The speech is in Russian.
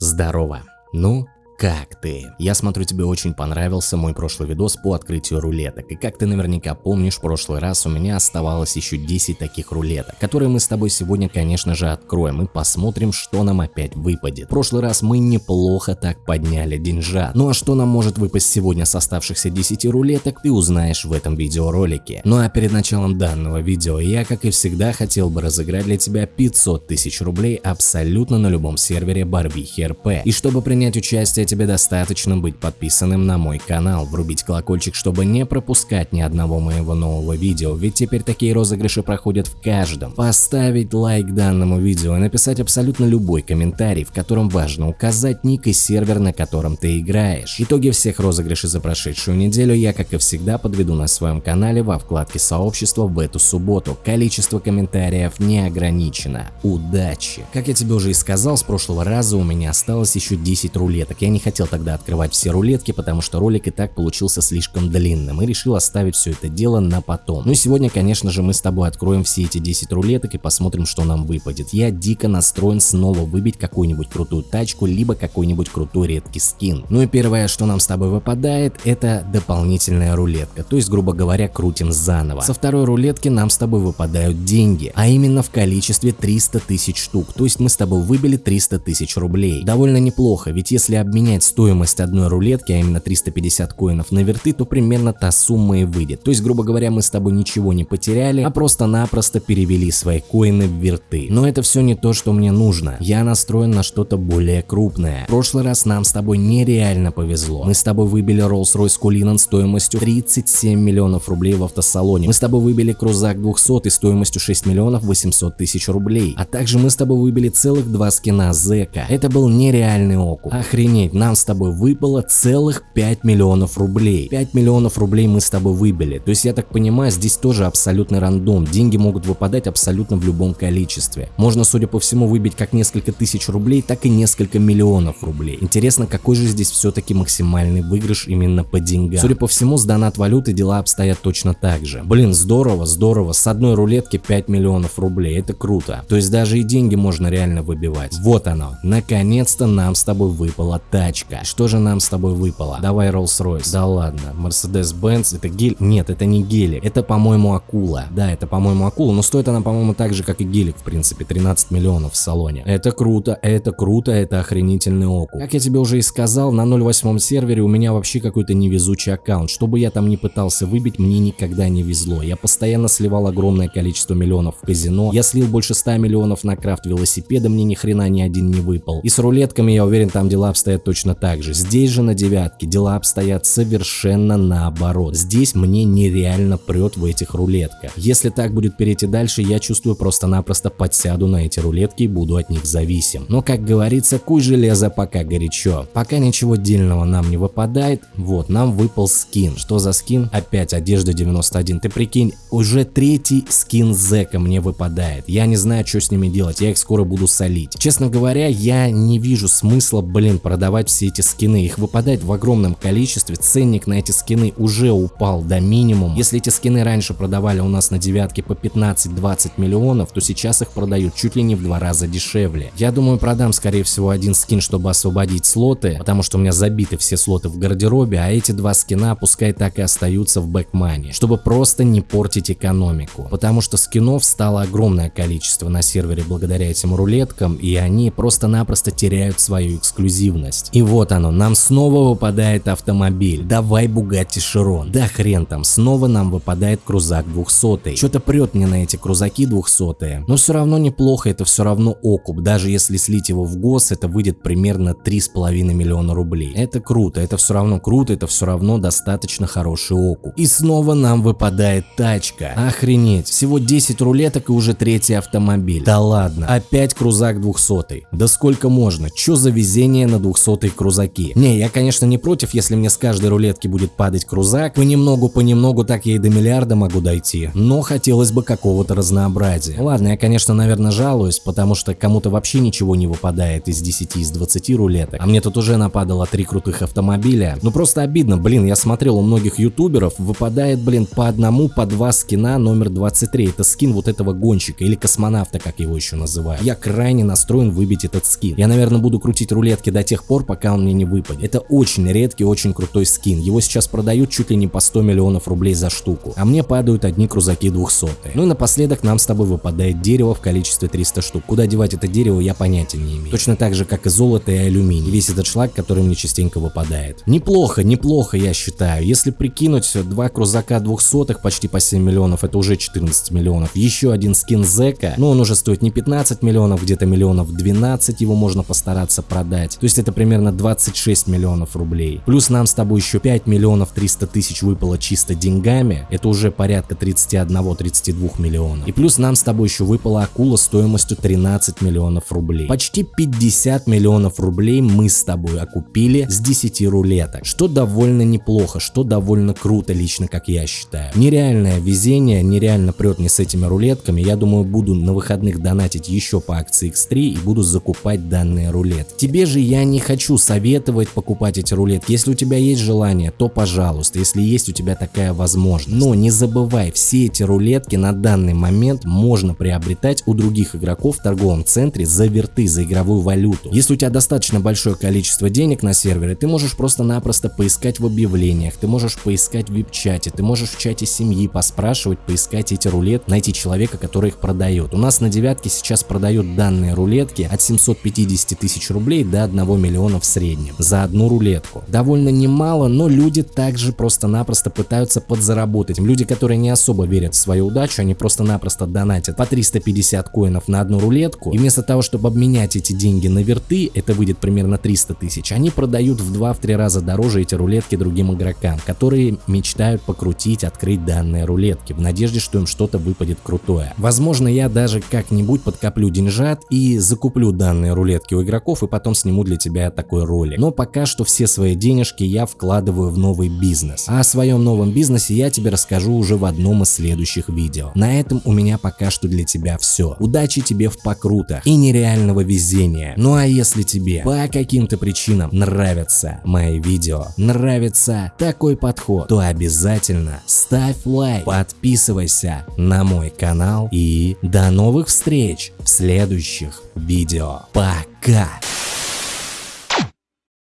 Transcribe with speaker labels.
Speaker 1: Здорово. Ну, как ты? Я смотрю, тебе очень понравился мой прошлый видос по открытию рулеток. И как ты наверняка помнишь, в прошлый раз у меня оставалось еще 10 таких рулеток, которые мы с тобой сегодня, конечно же, откроем и посмотрим, что нам опять выпадет. В прошлый раз мы неплохо так подняли деньжат. Ну а что нам может выпасть сегодня с оставшихся 10 рулеток, ты узнаешь в этом видеоролике. Ну а перед началом данного видео я, как и всегда, хотел бы разыграть для тебя 500 тысяч рублей абсолютно на любом сервере Барвихи РП. И чтобы принять участие тебе достаточно быть подписанным на мой канал, врубить колокольчик, чтобы не пропускать ни одного моего нового видео, ведь теперь такие розыгрыши проходят в каждом. Поставить лайк данному видео и написать абсолютно любой комментарий, в котором важно указать ник и сервер, на котором ты играешь. Итоги всех розыгрышей за прошедшую неделю я, как и всегда, подведу на своем канале во вкладке сообщества в эту субботу. Количество комментариев не ограничено. Удачи! Как я тебе уже и сказал, с прошлого раза у меня осталось еще 10 рулеток. Я не хотел тогда открывать все рулетки, потому что ролик и так получился слишком длинным и решил оставить все это дело на потом. Ну и сегодня, конечно же, мы с тобой откроем все эти 10 рулеток и посмотрим, что нам выпадет. Я дико настроен снова выбить какую-нибудь крутую тачку, либо какой-нибудь крутой редкий скин. Ну и первое, что нам с тобой выпадает, это дополнительная рулетка, то есть, грубо говоря, крутим заново. Со второй рулетки нам с тобой выпадают деньги, а именно в количестве 300 тысяч штук, то есть мы с тобой выбили 300 тысяч рублей. Довольно неплохо, ведь если обменять 100 стоимость одной рулетки, а именно 350 коинов на верты, то примерно та сумма и выйдет. То есть, грубо говоря, мы с тобой ничего не потеряли, а просто-напросто перевели свои коины в верты. Но это все не то, что мне нужно. Я настроен на что-то более крупное. В прошлый раз нам с тобой нереально повезло. Мы с тобой выбили Rolls-Royce Cullinan стоимостью 37 миллионов рублей в автосалоне. Мы с тобой выбили крузак 200 и стоимостью 6 миллионов 800 тысяч рублей. А также мы с тобой выбили целых два скина Зека. Это был нереальный окуп. Охренеть, нам с тобой выпало целых 5 миллионов рублей. 5 миллионов рублей мы с тобой выбили. То есть я так понимаю, здесь тоже абсолютный рандом. Деньги могут выпадать абсолютно в любом количестве. Можно, судя по всему, выбить как несколько тысяч рублей, так и несколько миллионов рублей. Интересно, какой же здесь все-таки максимальный выигрыш именно по деньгам. Судя по всему, с донат валюты дела обстоят точно так же. Блин, здорово, здорово. С одной рулетки 5 миллионов рублей. Это круто. То есть даже и деньги можно реально выбивать. Вот оно. Наконец-то нам с тобой выпала тачка. Что же нам с тобой выпало? Давай Rolls-Royce. Да ладно. Mercedes-Benz. Это гель? Нет, это не гелик. Это, по-моему, акула. Да, это, по-моему, акула. Но стоит она, по-моему, так же, как и гелик, в принципе. 13 миллионов в салоне. Это круто, это круто, это охренительный окуп. Как я тебе уже и сказал, на 0.8 сервере у меня вообще какой-то невезучий аккаунт. Что бы я там ни пытался выбить, мне никогда не везло. Я постоянно сливал огромное количество миллионов в казино. Я слил больше 100 миллионов на крафт велосипеда, мне ни хрена ни один не выпал. И с рулетками, я уверен, там дела обстоят точно так же. Здесь же на девятке дела обстоят совершенно наоборот. Здесь мне нереально прет в этих рулетках. Если так будет перейти дальше, я чувствую просто-напросто подсяду на эти рулетки и буду от них зависим. Но как говорится, куй железо пока горячо. Пока ничего дельного нам не выпадает, вот нам выпал скин. Что за скин? Опять одежда 91. Ты прикинь, уже третий скин зека мне выпадает. Я не знаю, что с ними делать, я их скоро буду солить. Честно говоря, я не вижу смысла, блин, продавать все эти скины их выпадает в огромном количестве, ценник на эти скины уже упал до минимума. Если эти скины раньше продавали у нас на девятке по 15-20 миллионов, то сейчас их продают чуть ли не в два раза дешевле. Я думаю, продам скорее всего один скин, чтобы освободить слоты, потому что у меня забиты все слоты в гардеробе, а эти два скина пускай так и остаются в бэкмане, чтобы просто не портить экономику. Потому что скинов стало огромное количество на сервере благодаря этим рулеткам, и они просто-напросто теряют свою эксклюзивность. И вот оно, нам снова выпадает автомобиль. Давай Бугатти Широн. Да хрен там, снова нам выпадает крузак 200. Что-то прет мне на эти крузаки 200. Но все равно неплохо, это все равно окуп. Даже если слить его в гос, это выйдет примерно 3,5 миллиона рублей. Это круто, это все равно круто, это все равно достаточно хороший окуп. И снова нам выпадает тачка. Охренеть, всего 10 рулеток и уже третий автомобиль. Да ладно, опять крузак 200. Да сколько можно, что за везение на 200 желтые крузаки. Не, я конечно не против, если мне с каждой рулетки будет падать крузак, понемногу-понемногу так я и до миллиарда могу дойти, но хотелось бы какого-то разнообразия. Ладно, я конечно наверное жалуюсь, потому что кому-то вообще ничего не выпадает из 10 из 20 рулеток, а мне тут уже нападало три крутых автомобиля. Ну просто обидно, блин, я смотрел у многих ютуберов, выпадает, блин, по одному, по два скина номер 23, это скин вот этого гонщика или космонавта, как его еще называют. Я крайне настроен выбить этот скин. Я, наверное, буду крутить рулетки до тех пор, пока он мне не выпадет. Это очень редкий, очень крутой скин. Его сейчас продают чуть ли не по 100 миллионов рублей за штуку. А мне падают одни крузаки 200. Ну и напоследок нам с тобой выпадает дерево в количестве 300 штук. Куда девать это дерево, я понятия не имею. Точно так же, как и золото и алюминий. Весь этот шлак, который мне частенько выпадает. Неплохо, неплохо, я считаю. Если прикинуть, два крузака 200 почти по 7 миллионов, это уже 14 миллионов. Еще один скин Зека, но он уже стоит не 15 миллионов, где-то миллионов 12 его можно постараться продать. То есть это примерно 26 миллионов рублей. Плюс нам с тобой еще 5 миллионов 300 тысяч выпало чисто деньгами, это уже порядка 31-32 миллионов. И плюс нам с тобой еще выпала акула стоимостью 13 миллионов рублей. Почти 50 миллионов рублей мы с тобой окупили с 10 рулеток, что довольно неплохо, что довольно круто лично, как я считаю. Нереальное везение, нереально прет не с этими рулетками, я думаю буду на выходных донатить еще по акции X3 и буду закупать данные рулетки. Тебе же я не хочу советовать покупать эти рулетки, если у тебя есть желание, то пожалуйста, если есть у тебя такая возможность. Но не забывай, все эти рулетки на данный момент можно приобретать у других игроков в торговом центре за верты, за игровую валюту. Если у тебя достаточно большое количество денег на сервере, ты можешь просто-напросто поискать в объявлениях, ты можешь поискать в вип-чате, ты можешь в чате семьи поспрашивать, поискать эти рулетки, найти человека, который их продает. У нас на девятке сейчас продают данные рулетки от 750 тысяч рублей до 1 миллиона в среднем за одну рулетку. Довольно немало, но люди также просто-напросто пытаются подзаработать. Люди, которые не особо верят в свою удачу, они просто-напросто донатят по 350 коинов на одну рулетку, и вместо того, чтобы обменять эти деньги на верты, это выйдет примерно 300 тысяч, они продают в 2-3 раза дороже эти рулетки другим игрокам, которые мечтают покрутить, открыть данные рулетки, в надежде, что им что-то выпадет крутое. Возможно, я даже как-нибудь подкоплю деньжат и закуплю данные рулетки у игроков и потом сниму для тебя такой ролик. Но пока что все свои денежки я вкладываю в новый бизнес. А о своем новом бизнесе я тебе расскажу уже в одном из следующих видео. На этом у меня пока что для тебя все. Удачи тебе в покрутах и нереального везения. Ну а если тебе по каким-то причинам нравятся мои видео, нравится такой подход, то обязательно ставь лайк, подписывайся на мой канал и до новых встреч в следующих видео. Пока!